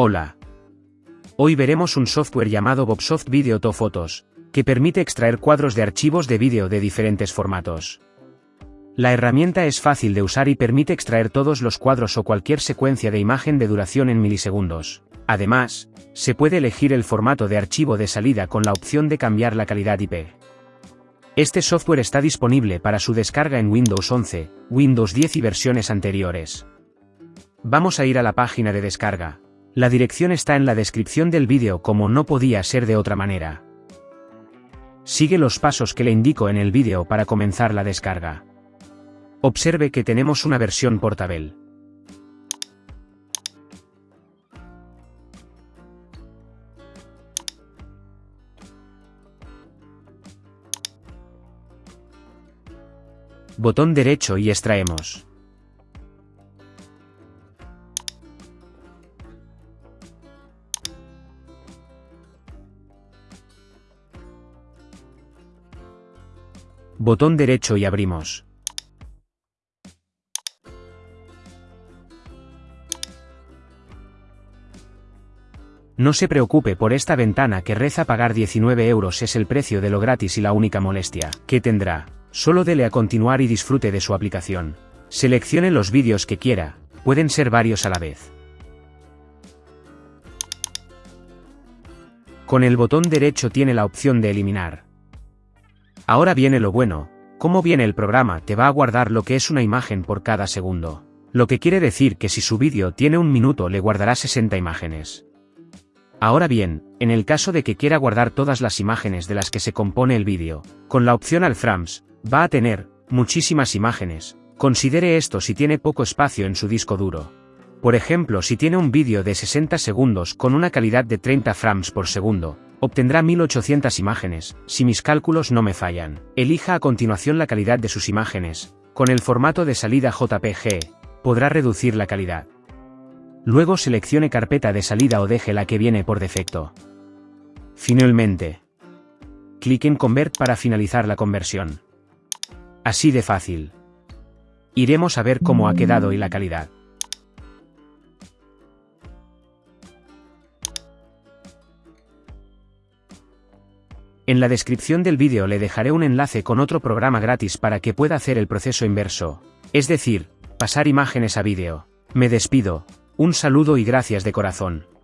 Hola. Hoy veremos un software llamado Bobsoft Video to Photos, que permite extraer cuadros de archivos de vídeo de diferentes formatos. La herramienta es fácil de usar y permite extraer todos los cuadros o cualquier secuencia de imagen de duración en milisegundos. Además, se puede elegir el formato de archivo de salida con la opción de cambiar la calidad IP. Este software está disponible para su descarga en Windows 11, Windows 10 y versiones anteriores. Vamos a ir a la página de descarga. La dirección está en la descripción del vídeo como no podía ser de otra manera. Sigue los pasos que le indico en el vídeo para comenzar la descarga. Observe que tenemos una versión portable. Botón derecho y extraemos. Botón derecho y abrimos. No se preocupe por esta ventana que reza pagar 19 euros es el precio de lo gratis y la única molestia que tendrá. Solo dele a continuar y disfrute de su aplicación. Seleccione los vídeos que quiera, pueden ser varios a la vez. Con el botón derecho tiene la opción de eliminar. Ahora viene lo bueno, como viene el programa te va a guardar lo que es una imagen por cada segundo. Lo que quiere decir que si su vídeo tiene un minuto le guardará 60 imágenes. Ahora bien, en el caso de que quiera guardar todas las imágenes de las que se compone el vídeo, con la opción al frames, va a tener, muchísimas imágenes. Considere esto si tiene poco espacio en su disco duro. Por ejemplo, si tiene un vídeo de 60 segundos con una calidad de 30 frames por segundo, Obtendrá 1800 imágenes, si mis cálculos no me fallan. Elija a continuación la calidad de sus imágenes. Con el formato de salida JPG, podrá reducir la calidad. Luego seleccione carpeta de salida o deje la que viene por defecto. Finalmente, clic en Convert para finalizar la conversión. Así de fácil. Iremos a ver cómo ha quedado y la calidad. En la descripción del vídeo le dejaré un enlace con otro programa gratis para que pueda hacer el proceso inverso, es decir, pasar imágenes a vídeo. Me despido, un saludo y gracias de corazón.